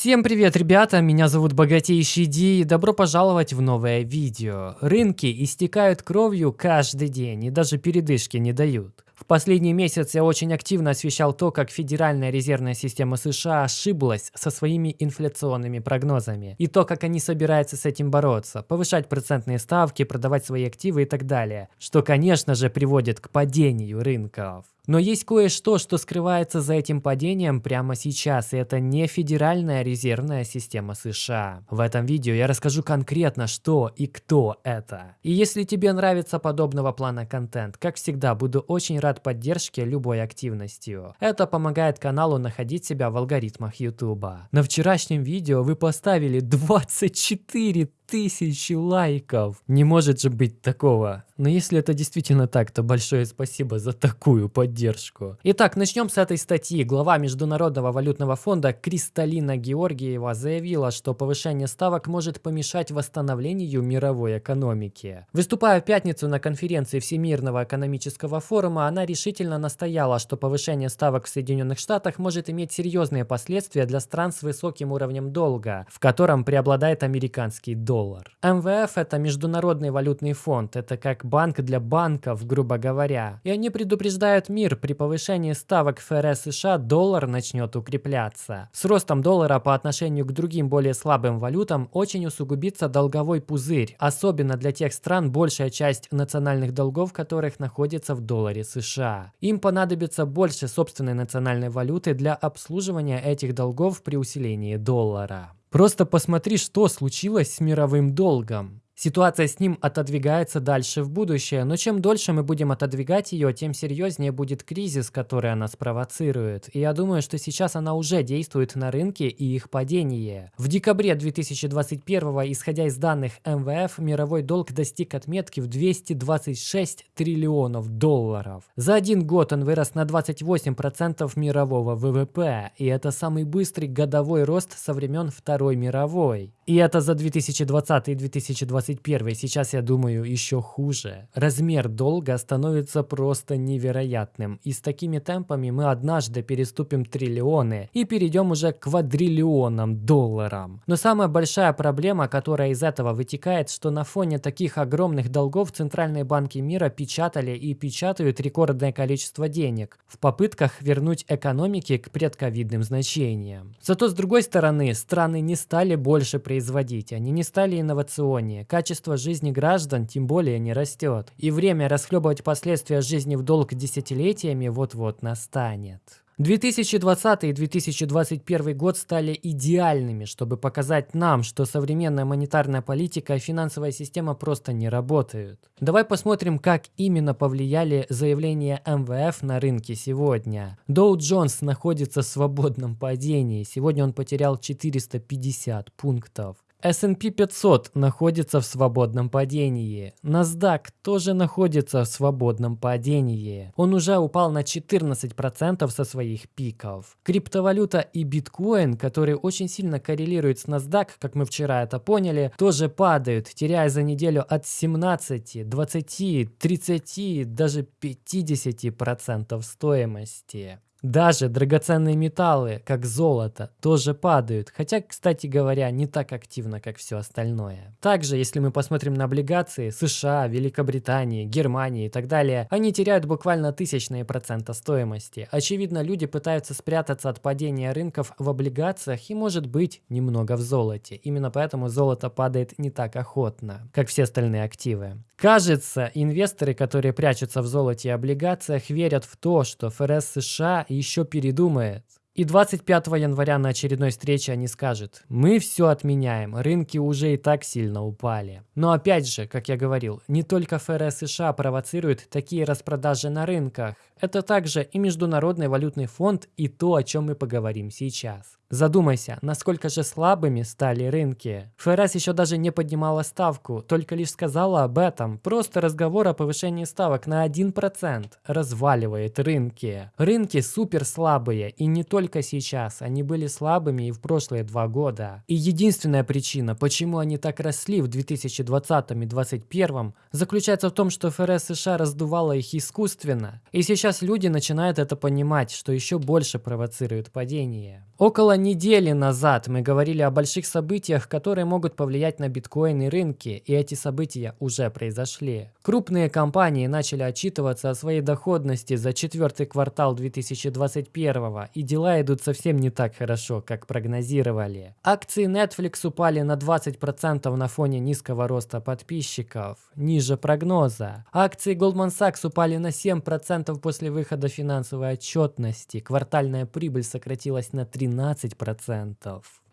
Всем привет, ребята, меня зовут Богатейший Ди и добро пожаловать в новое видео. Рынки истекают кровью каждый день и даже передышки не дают. В последний месяц я очень активно освещал то, как Федеральная резервная система США ошиблась со своими инфляционными прогнозами, и то, как они собираются с этим бороться, повышать процентные ставки, продавать свои активы и так далее, что, конечно же, приводит к падению рынков. Но есть кое-что, что скрывается за этим падением прямо сейчас, и это не Федеральная резервная система США. В этом видео я расскажу конкретно, что и кто это. И если тебе нравится подобного плана контент, как всегда, буду очень рад поддержке любой активностью. Это помогает каналу находить себя в алгоритмах YouTube. На вчерашнем видео вы поставили 24 тысячи лайков. Не может же быть такого. Но если это действительно так, то большое спасибо за такую поддержку. Итак, начнем с этой статьи. Глава Международного валютного фонда Кристалина Георгиева заявила, что повышение ставок может помешать восстановлению мировой экономики. Выступая в пятницу на конференции Всемирного экономического форума, она решительно настояла, что повышение ставок в Соединенных Штатах может иметь серьезные последствия для стран с высоким уровнем долга, в котором преобладает американский доллар доллар. МВФ это международный валютный фонд, это как банк для банков, грубо говоря. И они предупреждают мир, при повышении ставок ФРС США доллар начнет укрепляться. С ростом доллара по отношению к другим более слабым валютам очень усугубится долговой пузырь, особенно для тех стран, большая часть национальных долгов которых находится в долларе США. Им понадобится больше собственной национальной валюты для обслуживания этих долгов при усилении доллара. Просто посмотри, что случилось с мировым долгом. Ситуация с ним отодвигается дальше в будущее, но чем дольше мы будем отодвигать ее, тем серьезнее будет кризис, который она спровоцирует. И я думаю, что сейчас она уже действует на рынке и их падение. В декабре 2021, исходя из данных МВФ, мировой долг достиг отметки в 226 триллионов долларов. За один год он вырос на 28% мирового ВВП, и это самый быстрый годовой рост со времен Второй мировой. И это за 2020 и 2021 2021 сейчас, я думаю, еще хуже. Размер долга становится просто невероятным. И с такими темпами мы однажды переступим триллионы и перейдем уже к квадриллионам долларам. Но самая большая проблема, которая из этого вытекает, что на фоне таких огромных долгов центральные банки мира печатали и печатают рекордное количество денег в попытках вернуть экономики к предковидным значениям. Зато с другой стороны, страны не стали больше производить, они не стали инновационнее, качество жизни граждан тем более не растет, и время расхлебывать последствия жизни в долг десятилетиями вот-вот настанет. 2020 и 2021 год стали идеальными, чтобы показать нам, что современная монетарная политика и финансовая система просто не работают. Давай посмотрим, как именно повлияли заявления МВФ на рынке сегодня. Доу Джонс находится в свободном падении, сегодня он потерял 450 пунктов. S&P 500 находится в свободном падении. NASDAQ тоже находится в свободном падении. Он уже упал на 14% со своих пиков. Криптовалюта и биткоин, которые очень сильно коррелируют с NASDAQ, как мы вчера это поняли, тоже падают, теряя за неделю от 17, 20, 30, даже 50% стоимости. Даже драгоценные металлы, как золото, тоже падают, хотя, кстати говоря, не так активно, как все остальное. Также, если мы посмотрим на облигации США, Великобритании, Германии и так далее, они теряют буквально тысячные процента стоимости. Очевидно, люди пытаются спрятаться от падения рынков в облигациях и, может быть, немного в золоте. Именно поэтому золото падает не так охотно, как все остальные активы. Кажется, инвесторы, которые прячутся в золоте и облигациях, верят в то, что ФРС США еще передумает. И 25 января на очередной встрече они скажут, мы все отменяем, рынки уже и так сильно упали. Но опять же, как я говорил, не только ФРС США провоцируют такие распродажи на рынках. Это также и Международный валютный фонд и то, о чем мы поговорим сейчас. Задумайся, насколько же слабыми стали рынки. ФРС еще даже не поднимала ставку, только лишь сказала об этом. Просто разговор о повышении ставок на 1% разваливает рынки. Рынки супер слабые, и не только сейчас. Они были слабыми и в прошлые два года. И единственная причина, почему они так росли в 2020 и 2021, заключается в том, что ФРС США раздувала их искусственно. И сейчас люди начинают это понимать, что еще больше провоцирует падение. Около недели назад мы говорили о больших событиях, которые могут повлиять на биткоин и рынки, и эти события уже произошли. Крупные компании начали отчитываться о своей доходности за четвертый квартал 2021, и дела идут совсем не так хорошо, как прогнозировали. Акции Netflix упали на 20% на фоне низкого роста подписчиков, ниже прогноза. Акции Goldman Sachs упали на 7% после выхода финансовой отчетности, квартальная прибыль сократилась на 13%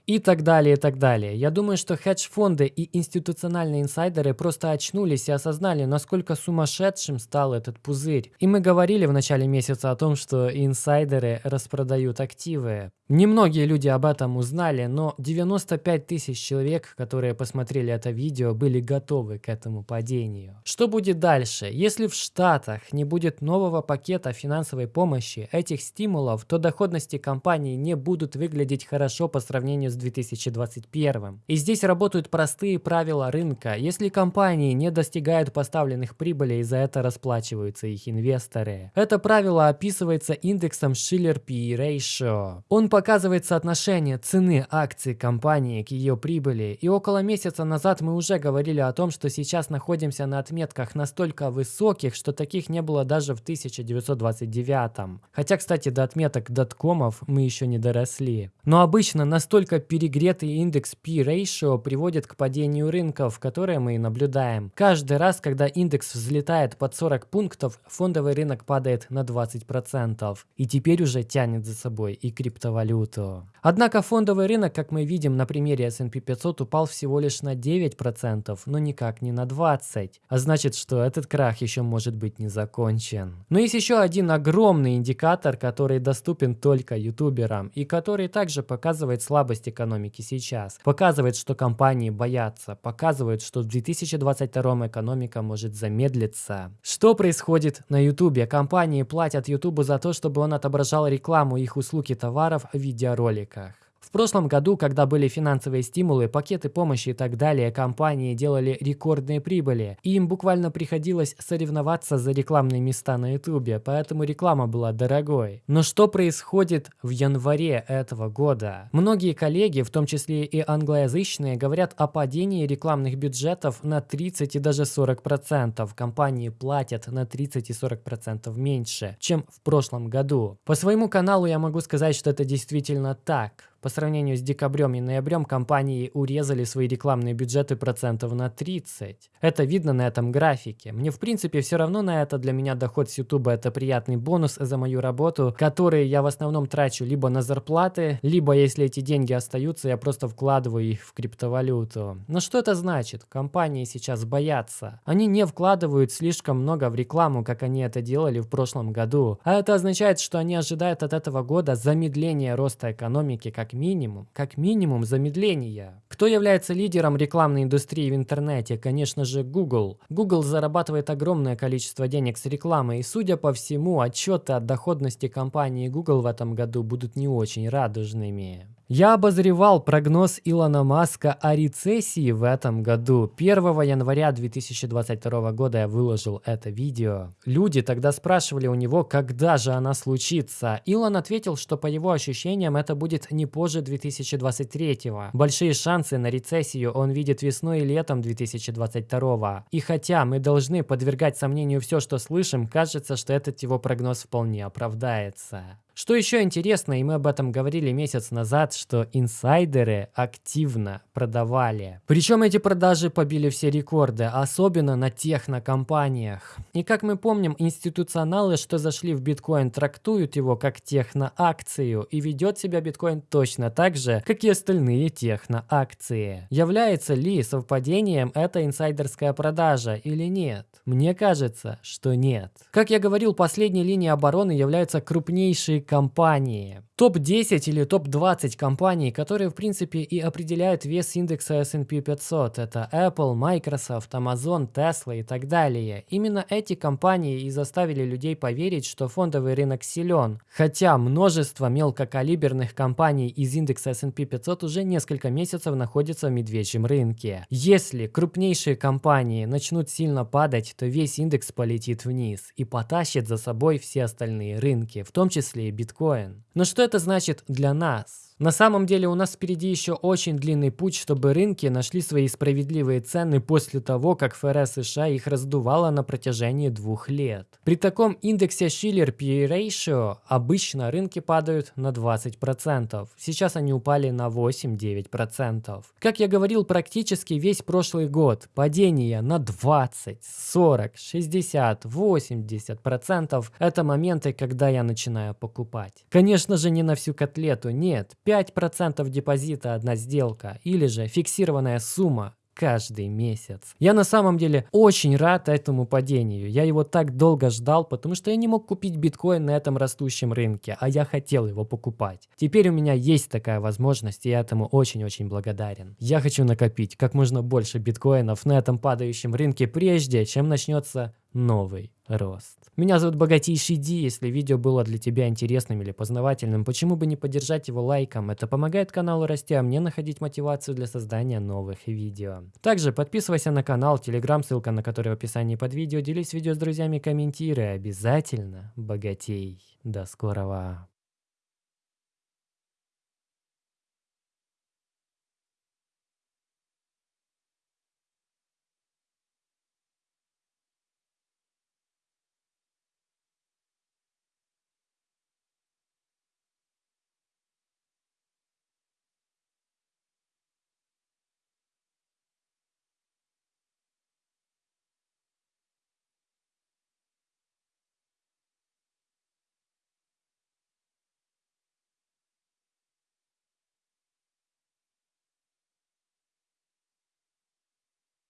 и так далее, и так далее. Я думаю, что хедж-фонды и институциональные инсайдеры просто очнулись и осознали, насколько сумасшедшим стал этот пузырь. И мы говорили в начале месяца о том, что инсайдеры распродают активы. Немногие люди об этом узнали, но 95 тысяч человек, которые посмотрели это видео, были готовы к этому падению. Что будет дальше? Если в Штатах не будет нового пакета финансовой помощи, этих стимулов, то доходности компаний не будут выглядеть хорошо по сравнению с 2021. И здесь работают простые правила рынка. Если компании не достигают поставленных прибылей, за это расплачиваются их инвесторы. Это правило описывается индексом Schiller P Ratio. Он показывает соотношение цены акций компании к ее прибыли, и около месяца назад мы уже говорили о том, что сейчас находимся на отметках настолько высоких, что таких не было даже в 1929. Хотя, кстати, до отметок доткомов мы еще не доросли. Но обычно настолько перегретый индекс P-ratio приводит к падению рынков, которые мы и наблюдаем. Каждый раз, когда индекс взлетает под 40 пунктов, фондовый рынок падает на 20%. И теперь уже тянет за собой и криптовалюту валюту. Однако фондовый рынок, как мы видим на примере S&P 500, упал всего лишь на 9%, но никак не на 20%. А значит, что этот крах еще может быть не закончен. Но есть еще один огромный индикатор, который доступен только ютуберам и который также показывает слабость экономики сейчас. Показывает, что компании боятся, показывает, что в 2022 экономика может замедлиться. Что происходит на ютубе? Компании платят ютубу за то, чтобы он отображал рекламу их услуг и товаров видеороликах. Прошлом году, когда были финансовые стимулы, пакеты помощи и так далее, компании делали рекордные прибыли, и им буквально приходилось соревноваться за рекламные места на ютубе, поэтому реклама была дорогой. Но что происходит в январе этого года? Многие коллеги, в том числе и англоязычные, говорят о падении рекламных бюджетов на 30 и даже 40%. Компании платят на 30 и 40% меньше, чем в прошлом году. По своему каналу я могу сказать, что это действительно так. По сравнению с декабрем и ноябрем компании урезали свои рекламные бюджеты процентов на 30. Это видно на этом графике. Мне в принципе все равно на это. Для меня доход с YouTube это приятный бонус за мою работу, который я в основном трачу либо на зарплаты, либо если эти деньги остаются, я просто вкладываю их в криптовалюту. Но что это значит? Компании сейчас боятся. Они не вкладывают слишком много в рекламу, как они это делали в прошлом году. А это означает, что они ожидают от этого года замедления роста экономики как минимум, как минимум замедления. Кто является лидером рекламной индустрии в интернете? Конечно же Google. Google зарабатывает огромное количество денег с рекламы, и судя по всему, отчеты о доходности компании Google в этом году будут не очень радужными. Я обозревал прогноз Илона Маска о рецессии в этом году. 1 января 2022 года я выложил это видео. Люди тогда спрашивали у него, когда же она случится. Илон ответил, что по его ощущениям это будет не позже 2023. Большие шансы на рецессию он видит весной и летом 2022. И хотя мы должны подвергать сомнению все, что слышим, кажется, что этот его прогноз вполне оправдается. Что еще интересно, и мы об этом говорили месяц назад, что инсайдеры активно продавали. Причем эти продажи побили все рекорды, особенно на технокомпаниях. И как мы помним, институционалы, что зашли в биткоин, трактуют его как техноакцию, и ведет себя биткоин точно так же, как и остальные техноакции. Является ли совпадением эта инсайдерская продажа или нет? Мне кажется, что нет. Как я говорил, последней линией обороны являются крупнейшие компании. Топ-10 или топ-20 компаний, которые в принципе и определяют вес индекса S&P 500. Это Apple, Microsoft, Amazon, Tesla и так далее. Именно эти компании и заставили людей поверить, что фондовый рынок силен. Хотя множество мелкокалиберных компаний из индекса S&P 500 уже несколько месяцев находятся в медвежьем рынке. Если крупнейшие компании начнут сильно падать, то весь индекс полетит вниз и потащит за собой все остальные рынки, в том числе и биткоин. Но что это значит для нас? На самом деле у нас впереди еще очень длинный путь, чтобы рынки нашли свои справедливые цены после того, как ФРС США их раздувало на протяжении двух лет. При таком индексе Schiller P Ratio обычно рынки падают на 20%. Сейчас они упали на 8-9%. Как я говорил, практически весь прошлый год падение на 20, 40, 60, 80% это моменты, когда я начинаю покупать. Конечно же не на всю котлету, нет. 5% депозита одна сделка или же фиксированная сумма каждый месяц. Я на самом деле очень рад этому падению. Я его так долго ждал, потому что я не мог купить биткоин на этом растущем рынке, а я хотел его покупать. Теперь у меня есть такая возможность, и я этому очень-очень благодарен. Я хочу накопить как можно больше биткоинов на этом падающем рынке прежде, чем начнется новый рост. Меня зовут Богатейший Ди. Если видео было для тебя интересным или познавательным, почему бы не поддержать его лайком? Это помогает каналу расти, а мне находить мотивацию для создания новых видео. Также подписывайся на канал, телеграм, ссылка на который в описании под видео. Делись видео с друзьями, комментируй. Обязательно богатей. До скорого.